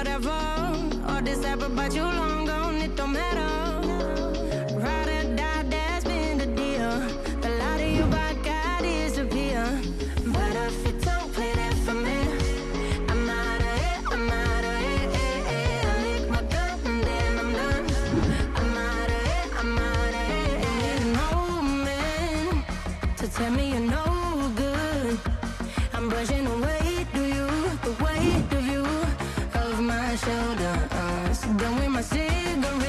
whatever consigo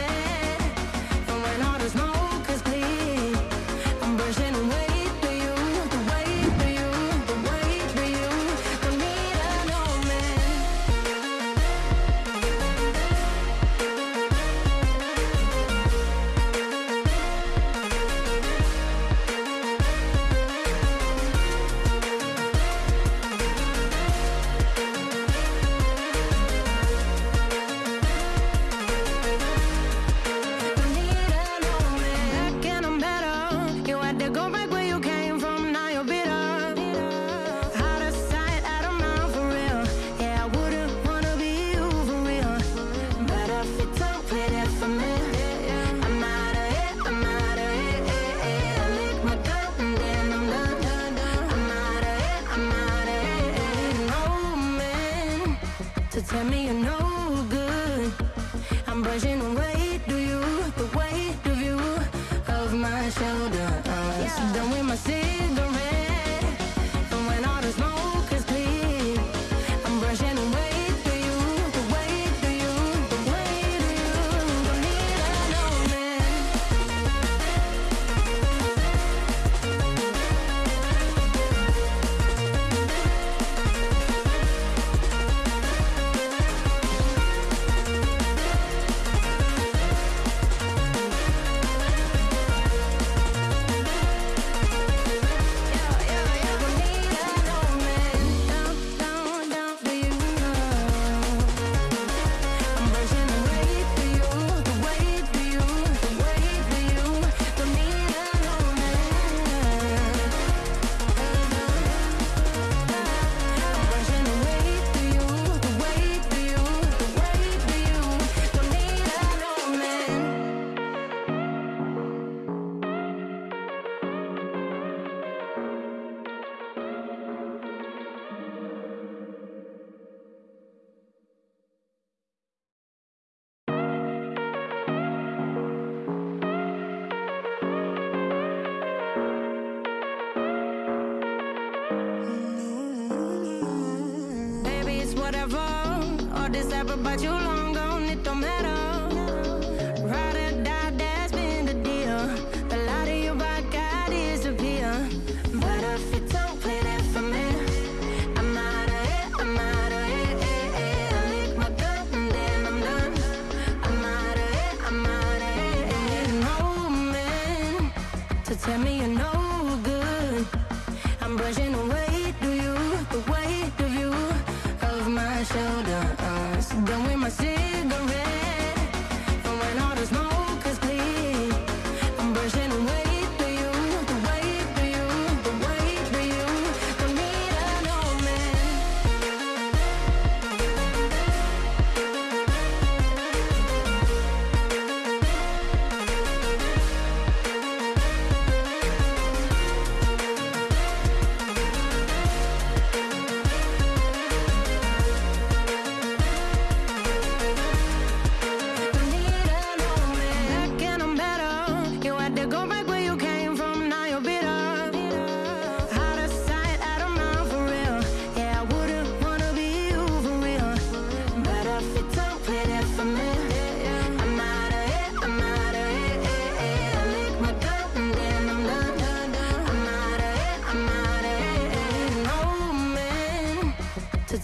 but you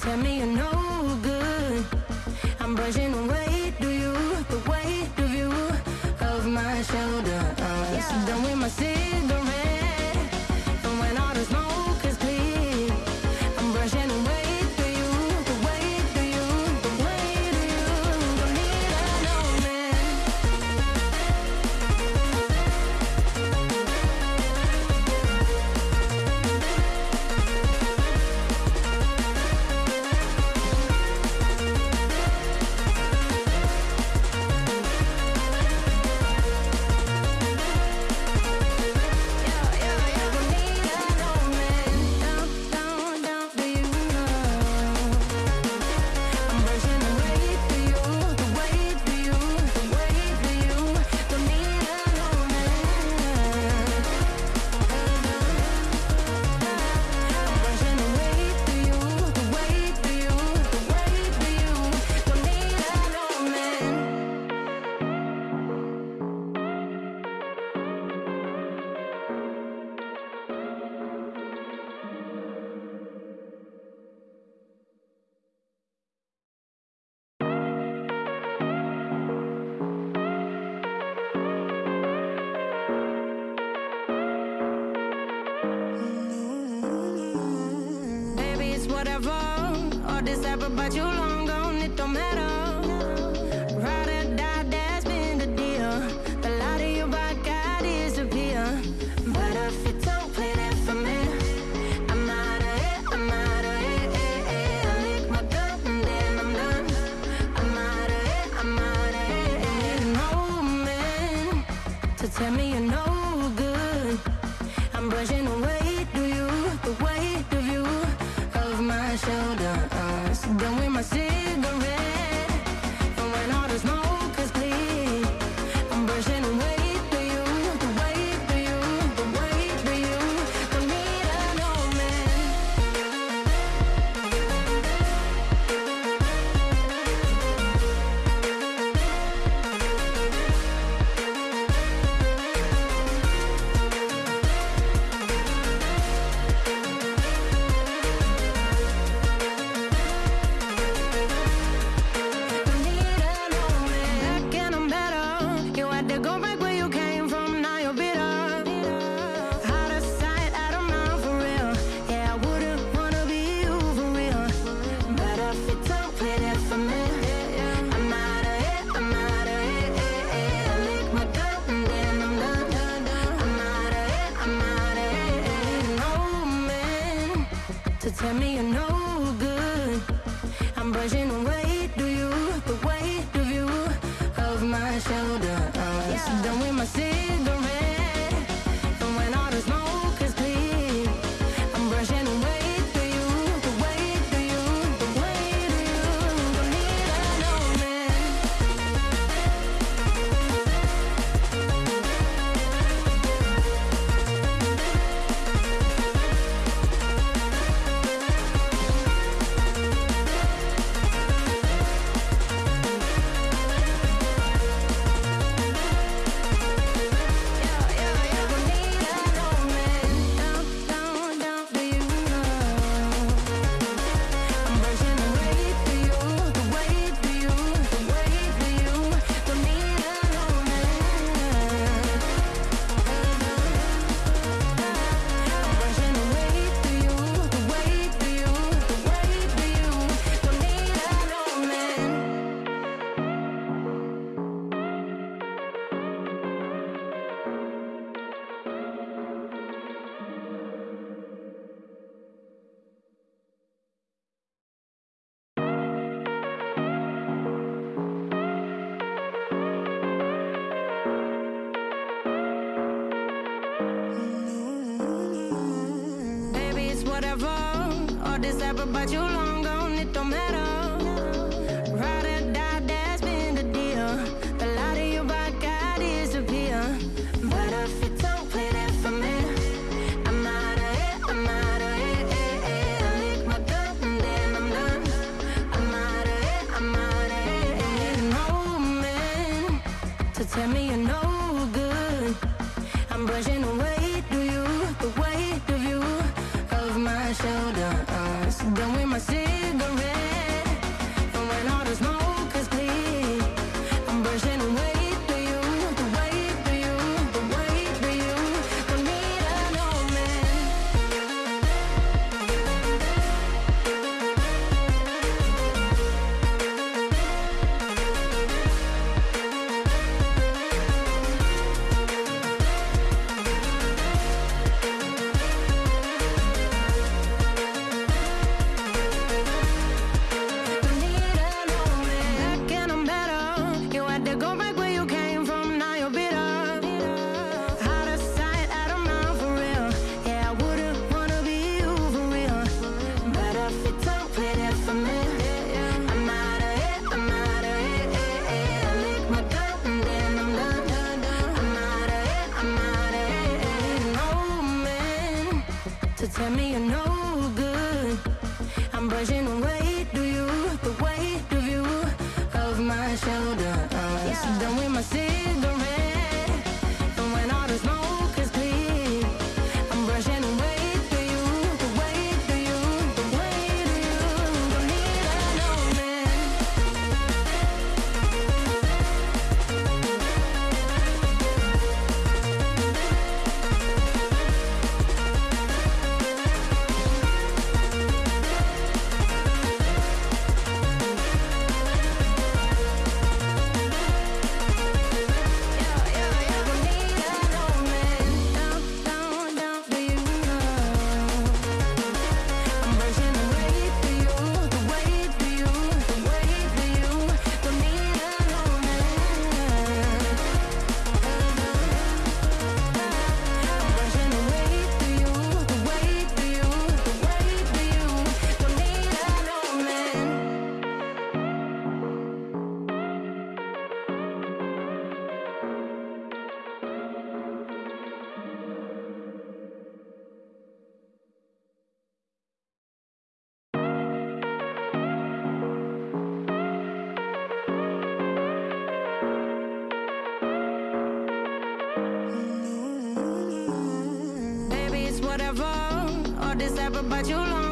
Tell me you're no good. I'm brushing away, do you? The weight of you Of my shoulder I'm yeah. done with my cigarette. about you long gone, it don't matter. Ride or die, that's been the deal. The lie to you, I got is appeal. But if you don't play that for me, I'm out of it, I'm out of it. Eh, eh. I lick my gun and then I'm done. I'm out of I'm out of it. And need a to tell me my sin whatever. All this ever, but you long gone, it don't matter. desire, but you long.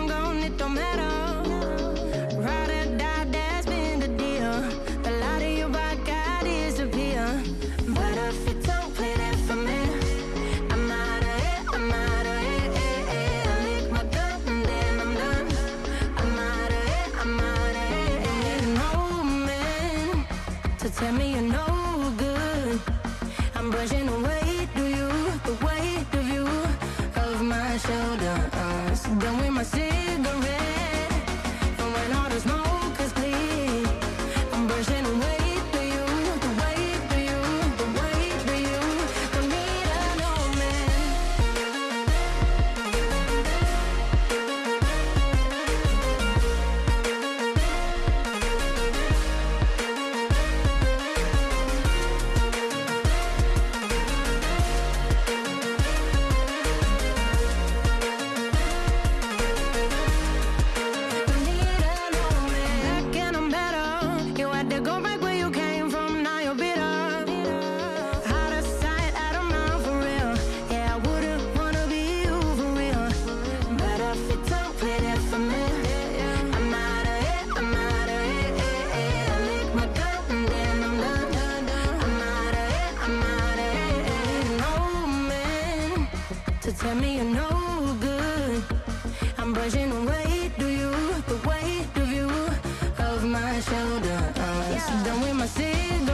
brushing away you the weight of you of my shoulder. Yeah. Done with my sin.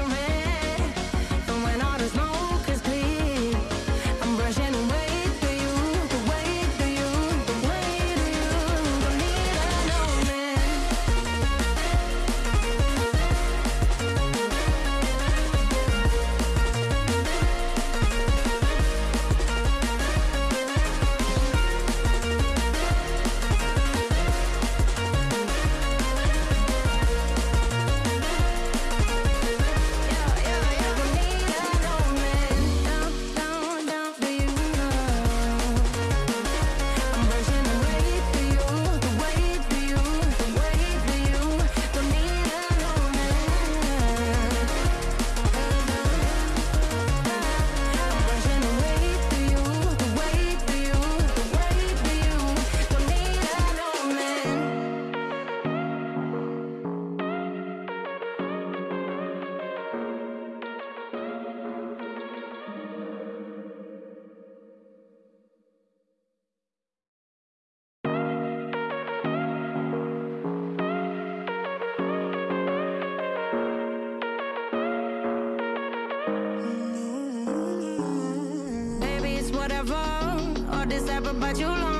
but you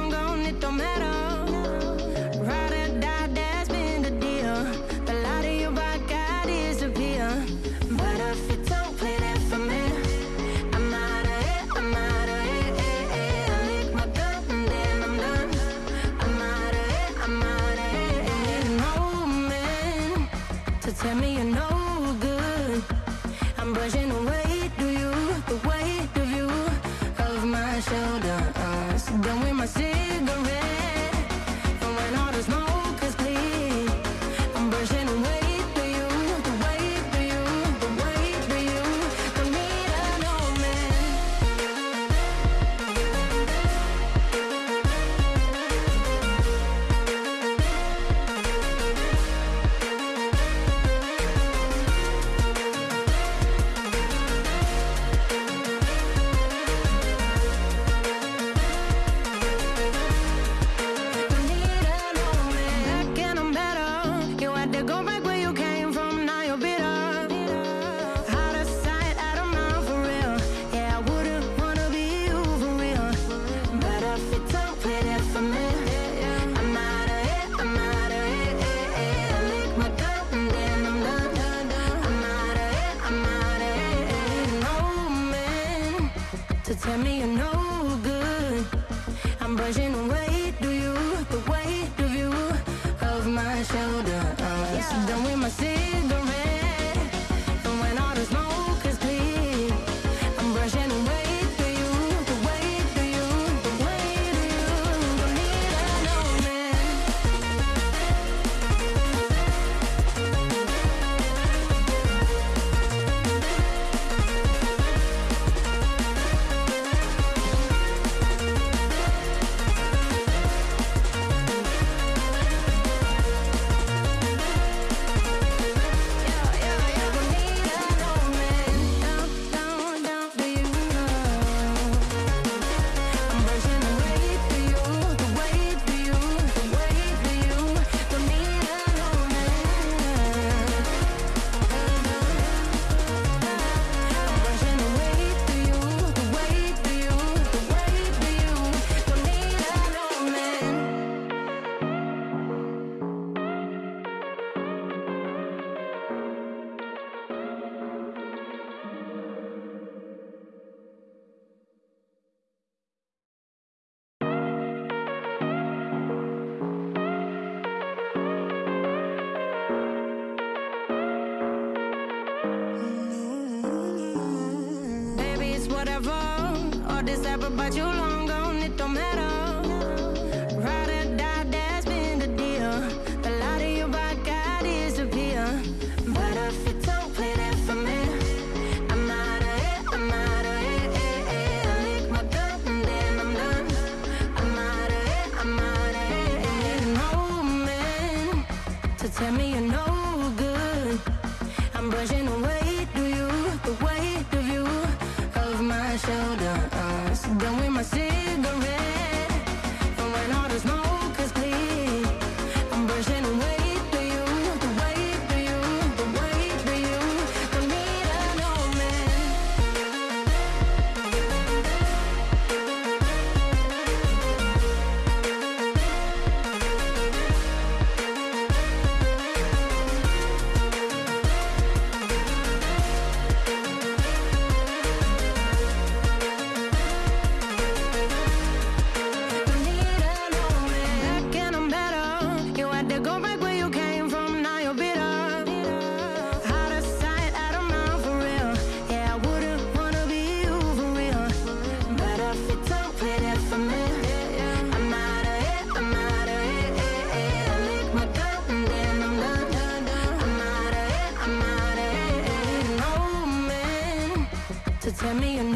tell me you're